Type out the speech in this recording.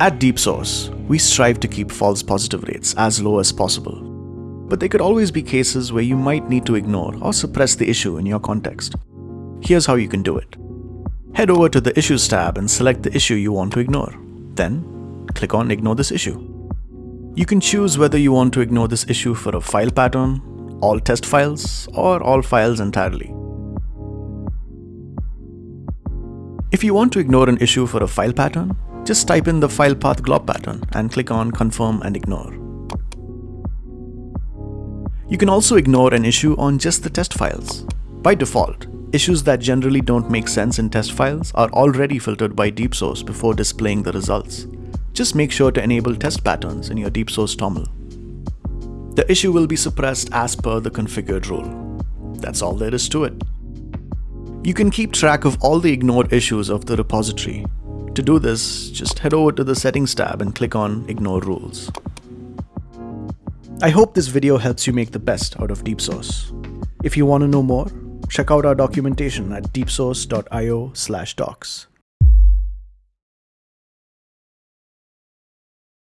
At DeepSource, we strive to keep false positive rates as low as possible. But there could always be cases where you might need to ignore or suppress the issue in your context. Here's how you can do it. Head over to the Issues tab and select the issue you want to ignore. Then, click on Ignore this issue. You can choose whether you want to ignore this issue for a file pattern, all test files, or all files entirely. If you want to ignore an issue for a file pattern, just type in the file path glob pattern and click on Confirm and Ignore. You can also ignore an issue on just the test files. By default, issues that generally don't make sense in test files are already filtered by DeepSource before displaying the results. Just make sure to enable test patterns in your DeepSource TOML. The issue will be suppressed as per the configured rule. That's all there is to it. You can keep track of all the ignored issues of the repository to do this, just head over to the Settings tab and click on Ignore Rules. I hope this video helps you make the best out of DeepSource. If you want to know more, check out our documentation at deepsource.io docs.